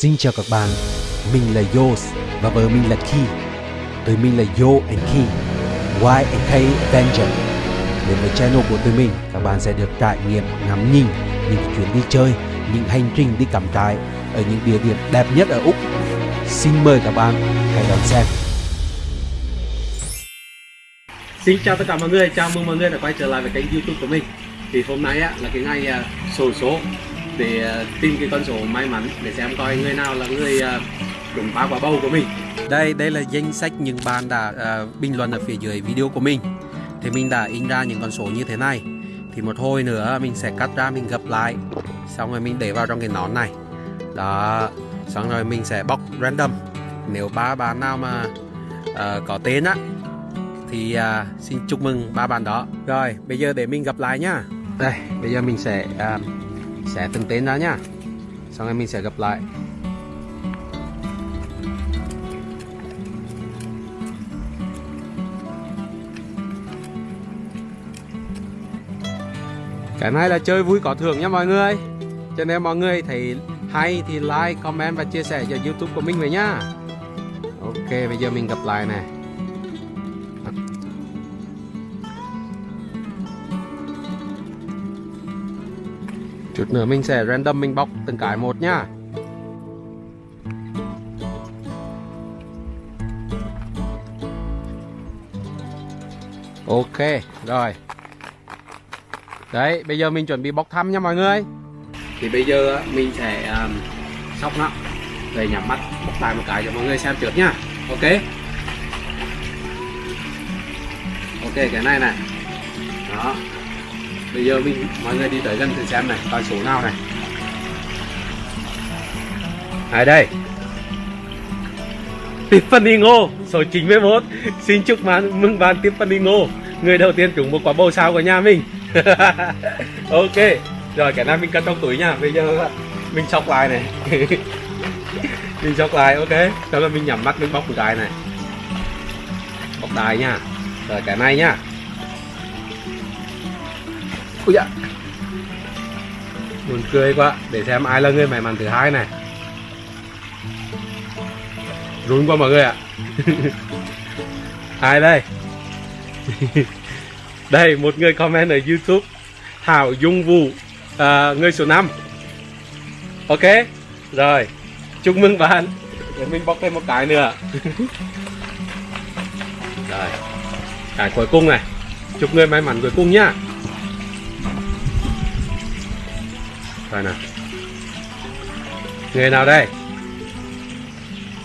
Xin chào các bạn, mình là Yos và vợ mình là Ki. Tụi mình là Yo and Ki, Y and K Avenger. Đến với channel của tụi mình, các bạn sẽ được trải nghiệm ngắm nhìn những chuyến đi chơi, những hành trình đi cắm trại ở những địa điểm đẹp nhất ở Úc. Xin mời các bạn hãy đón xem. Xin chào tất cả mọi người, chào mừng mọi người đã quay trở lại với kênh youtube của mình Thì hôm nay á, là cái ngày à, sổ số để à, tìm cái con số may mắn để xem coi người nào là người à, trúng phá quả bầu của mình. Đây, đây là danh sách những bạn đã à, bình luận ở phía dưới video của mình. Thì mình đã in ra những con số như thế này. Thì một hồi nữa mình sẽ cắt ra mình gấp lại. Xong rồi mình để vào trong cái nón này. Đó, xong rồi mình sẽ bóc random. Nếu ba bạn nào mà à, có tên á Thì à, xin chúc mừng ba bạn đó. Rồi, bây giờ để mình gặp lại nhá Đây, bây giờ mình sẽ à, sẽ từng tên ra nhá. Sau này mình sẽ gặp lại. Cái này là chơi vui có thưởng nha mọi người. Cho nên mọi người thấy hay thì like, comment và chia sẻ cho youtube của mình về nhá. Ok bây giờ mình gặp lại nè Chút nữa mình sẽ random mình bóc từng cái một nhá. Ok rồi. Đấy, bây giờ mình chuẩn bị bóc thăm nha mọi người. Thì bây giờ mình sẽ um, sóc nó. Rồi nhắm mắt bóc lại một cái cho mọi người xem trước nha. Ok? Ok cái này này. Đó. Bây giờ mình, mọi người đi tới gần thử xem này Coi số nào này. Ai đây. Tiffany Ngô, Số 91 Xin chúc mừng mừng bạn Tiffany Ngô. Người đầu tiên trúng một quả bầu sao của nhà mình. Ok, Rồi cái này mình cất trong túi nha. Bây giờ mình sóc lại này. Mình sóc lại, ok. Sau đó mình nhắm mắt, mình bóc một cái này. Bóc đài nha. Rồi cái này nha. Ui dạ Buồn cười quá Để xem ai là người may mắn thứ hai này. Run quá mọi người ạ. Ai đây? Đây một người comment ở youtube. Thảo Dung Vũ à, Người số 5 Ok Rồi. Chúc mừng bạn. Để mình bóc thêm một cái nữa. Rồi. Cái cuối cùng này. Chúc người may mắn cuối cùng nhá. Rồi nào Người nào đây?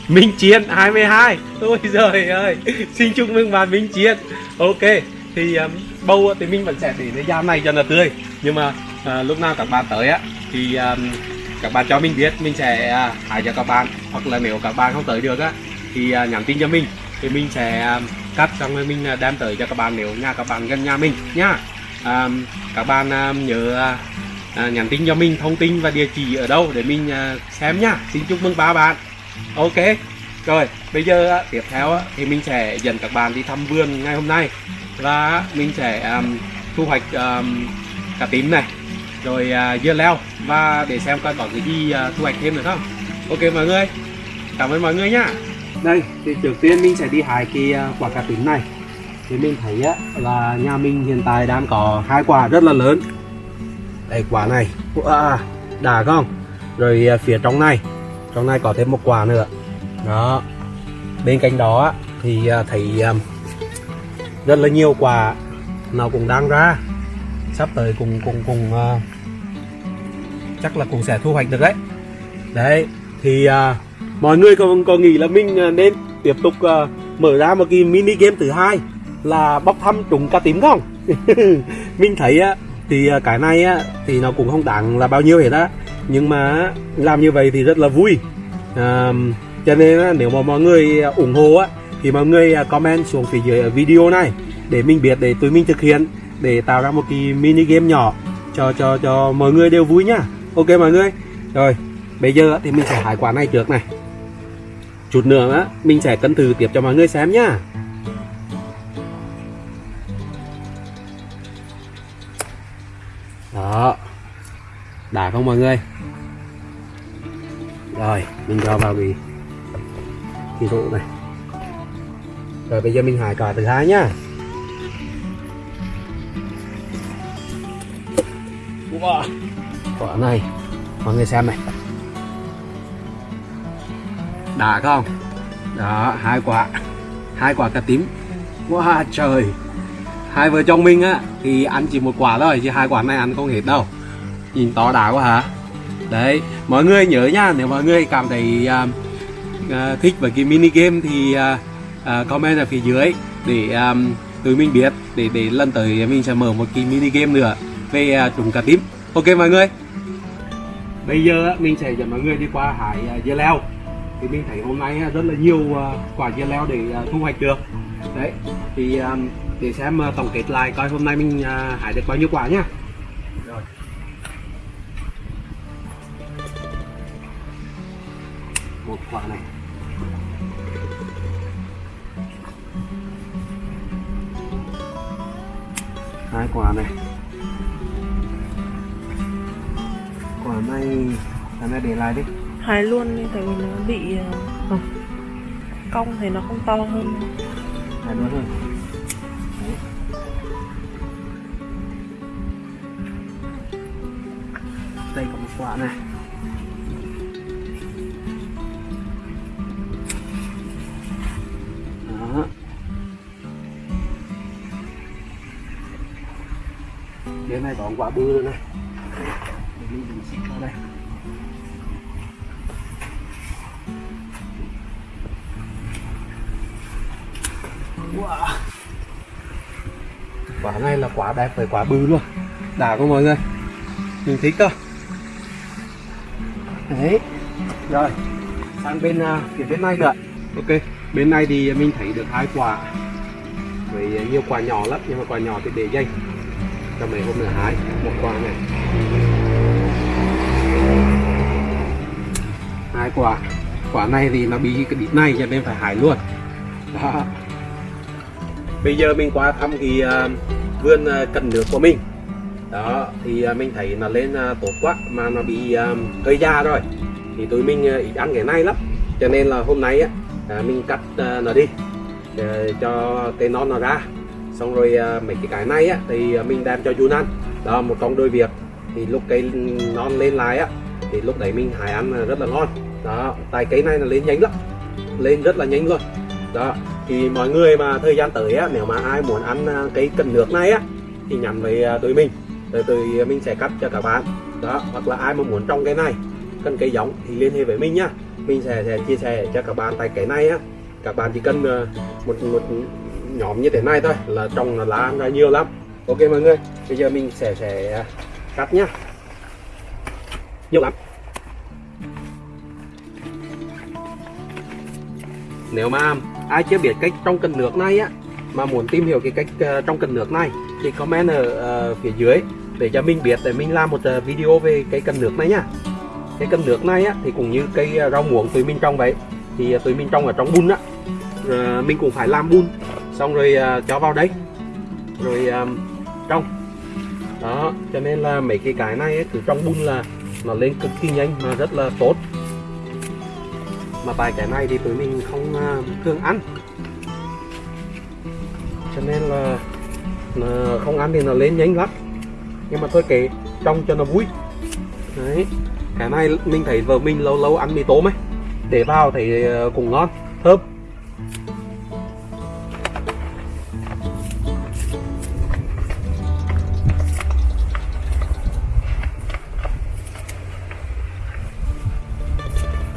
Minh Chiến 22 Ôi giời ơi. Xin chúc mừng bạn Minh Chiến. Ok Thì um, bầu thì mình vẫn sẽ để cái giam này cho là tươi. Nhưng mà uh, lúc nào các bạn tới á Thì um, các bạn cho mình biết Mình sẽ à, uh, hái cho các bạn. Hoặc là nếu các bạn không tới được á Thì uh, nhắn tin cho mình Thì mình sẽ um, cắt xong rồi mình uh, đem tới cho các bạn Nếu nhà các bạn gần nhà mình nha. Um, Các bạn um, nhớ uh, à, nhắn tin cho mình thông tin và địa chỉ ở đâu để mình à, xem nhá. Xin chúc mừng ba bạn. Ok. Rồi bây giờ à, tiếp theo à, thì mình sẽ dẫn các bạn đi thăm vườn ngày hôm nay. Và mình sẽ um, thu hoạch um, cà tím này. Rồi uh, dưa leo. Và để xem coi có cái gì uh, thu hoạch thêm nữa không. Ok mọi người. Cảm ơn mọi người nhá. Đây thì trước tiên mình sẽ đi hái cái quả cà tím này. Thì mình thấy á, là nhà mình hiện tại đang có hai quả rất là lớn đây quả này. À, đã không? Rồi à, phía trong này. Trong này có thêm một quả nữa. Đó. Bên cạnh đó thì à, thấy à, rất là nhiều quả nó cũng đang ra. Sắp tới cùng cùng cùng chắc là cũng sẽ thu hoạch được đấy. Đấy thì uh, mọi người còn có nghĩ là mình nên tiếp tục uh, mở ra một cái mini game thứ hai là bóc thăm trúng cá tím không? Mình thấy uh, thì à, cái này á thì nó cũng không đáng là bao nhiêu hết á. Nhưng mà làm như vậy thì rất là vui. À, cho nên nếu mà mọi người ủng hộ á thì mọi người à, comment xuống phía dưới video này để mình biết để tụi mình thực hiện để tạo ra một cái mini game nhỏ cho cho cho mọi người đều vui nhá ok mọi người? Rồi bây giờ thì mình sẽ hái quả này trước này. Chút nữa á mình sẽ cân thử tiếp cho mọi người xem nhá đó. Đã không mọi người? Rồi mình cho vào cái cái rổ này. Rồi bây giờ mình hái quả thứ hai nhá. Wow. quả này mọi người xem này. Đã không? Đó hai quả. Hai quả cà tím. Wow trời hai vợ chồng mình á thì ăn chỉ một quả thôi chứ hai quả này ăn không hết đâu. Nhìn to đá quá hả? Đấy mọi người nhớ nha nếu mọi người cảm thấy uh, uh, thích với cái mini game thì uh, uh, comment ở phía dưới để um, tụi mình biết để để lần tới mình sẽ mở một cái mini game nữa về uh, trùng cà tím ok mọi người? Bây giờ mình sẽ dẫn mọi người đi qua hải uh, dưa leo. Thì mình thấy hôm nay rất là nhiều uh, quả dưa leo để uh, thu hoạch được. Đấy thì um, để xem tổng kết lại coi hôm nay mình uh, hái được bao nhiêu quả nhá. Rồi. Một quả này. Hai quả này. Quả này quả này để lại đi. Hái luôn đi tại vì nó bị ờ, không cong thì nó không to hơn. Hai nữa thôi quả này. Đó. Bên này có quả bự nữa này. Mình xịt vào đây. Wow. quả này là quả đẹp phải quả bự luôn. Đã không mọi người? Mình thích cơ đấy. Rồi sang bên uh, phía bên này nữa. Ok bên này thì mình thấy được hai quả. Với nhiều quả nhỏ lắm nhưng mà quả nhỏ thì để dây cho mấy hôm nữa hái một quả này. Hai quả. Quả này thì nó bị cái đít này cho nên phải hái luôn. Đó. Bây giờ mình qua thăm cái uh, vườn à, uh, cần nước của mình đó, thì à, mình thấy nó lên à, tốt quá mà nó bị à, hơi già rồi, thì tụi mình ít ăn cái này lắm. Cho nên là hôm nay á mình cắt nó đi cho cây non nó ra. Xong rồi mấy cái cái này á, thì mình đem cho chú ăn. Đó, một trong đôi việc. Thì lúc cây non lên lại á, thì lúc đấy mình hái ăn rất là ngon. Đó, tại cây này là lên nhanh lắm, lên rất là nhanh luôn. Đó, thì mọi người mà thời gian tới á, nếu mà ai muốn ăn cái cần nước này á, thì nhắn với tụi mình rồi tụi mình sẽ cắt cho các bạn. Đó hoặc là ai mà muốn trồng cái này cần cây giống thì liên hệ với mình nhá. Mình sẽ, sẽ chia sẻ cho các bạn tại cái này á. Các bạn chỉ cần ờ, một một nhóm như thế này thôi là trồng là lá ăn ra nhiều lắm. Ok mọi người bây giờ mình sẽ sẽ ờ, cắt nhá. Nhiều lắm. Nếu mà ai chưa biết cách trong cần nước này á mà muốn tìm hiểu cái cách uh, trong cần nước này thì comment ở uh, phía dưới để cho mình biết để mình làm một ờ, video về cái cần nước này nhá. Cái cần nước này á thì cũng như cây ờ, rau muống tụi mình trồng vậy. Thì ờ, tụi mình trồng ở trong bùn á. Uh, mình cũng phải làm bùn. Xong rồi cho vào đấy rồi trồng. Đó cho nên là mấy cái cái này ấy, cứ trong bùn là nó lên cực kỳ nhanh mà rất là tốt. Mà bài cái này thì tụi mình không thường ăn. Cho nên là không ăn thì nó lên nhanh lắm nhưng mà thôi kệ trong cho nó vui. Đấy cái này mình thấy vợ mình lâu lâu ăn mì tôm ấy để vào thấy ờ, cũng ngon thơm.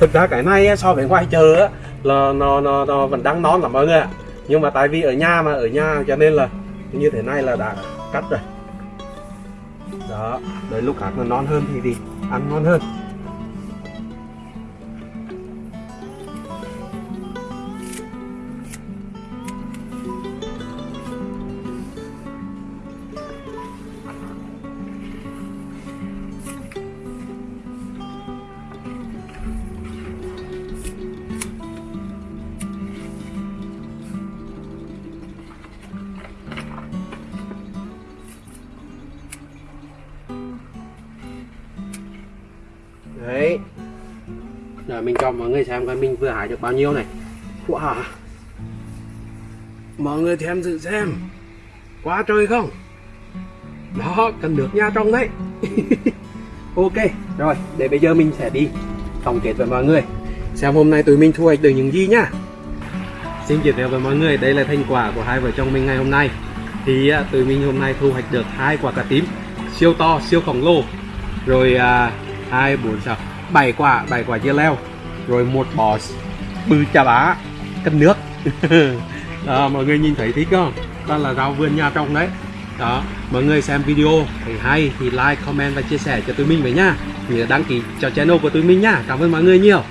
Thực ra cái này so với ngoài chợ á, là nó, nó nó vẫn đang non lắm mọi người ạ. Nhưng mà tại vì ở nhà mà ở nhà cho nên là như thế này là đã cắt rồi đó đợi lúc khác nó non hơn thì thì ăn ngon hơn. Mình cho mọi người xem coi mình vừa hái được bao nhiêu này. Wow. Mọi người xem thử xem. Quá trời không? Đó cần được nha trong đấy. Ok Rồi để bây giờ mình sẽ đi tổng kết với mọi người. Xem hôm nay tụi mình thu hoạch được những gì nhá. Xin giới thiệu với mọi người đây là thành quả của hai vợ chồng mình ngày hôm nay. Thì à, tụi mình hôm nay thu hoạch được hai quả cà tím Siêu to, siêu khổng lồ. Rồi à, hai bốn sáu bảy quả, bảy quả dưa leo. Rồi một bò bư chà bá cân nước. Đó, mọi người nhìn thấy thích không? Đó là rau vườn nhà trong đấy. Đó mọi người xem video thấy hay thì like comment và chia sẻ cho tụi mình với nhá nhớ đăng ký cho channel của tụi mình nhá cảm ơn mọi người nhiều.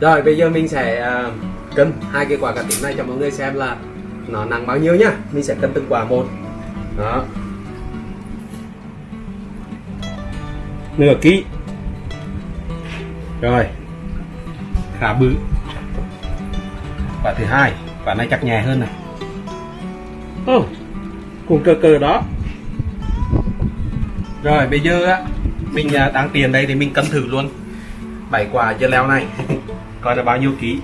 Rồi bây giờ mình sẽ uh, cân hai cái quả cà tím này cho mọi người xem là nó nặng bao nhiêu nhá. Mình sẽ cân từng quả một. Đó. Nửa ký. Rồi khá bự. Quả thứ hai quả này chắc nhẹ hơn này. Oh, cùng cờ cờ đó. Rồi bây giờ á mình à, đang tiền đây thì mình cân thử luôn. Bảy quả dưa leo này. Coi là bao nhiêu ký.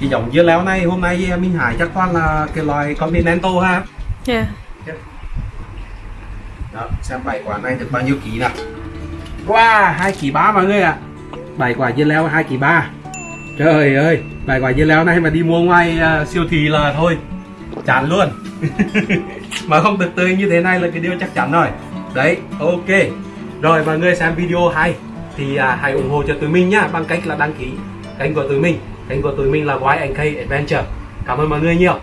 Cái giống dưa leo này hôm nay mình hái chắc toàn là cái loài continental ha. Yeah. đó xem bảy quả này được bao nhiêu ký nào wow hai kỳ ba mọi người ạ. Bảy quả dưa leo hai kỳ ba trời ơi bảy quả dưa leo này mà đi mua ngoài uh, siêu thị là thôi chán luôn. Mà không được tươi như thế này là cái điều chắc chắn rồi. Đấy ok. Rồi mọi người xem video hay. Thì à, hãy ủng hộ cho tụi mình nhá bằng cách là đăng ký kênh của tụi mình. Kênh của tụi mình là YNK Adventure. Cảm ơn mọi người nhiều.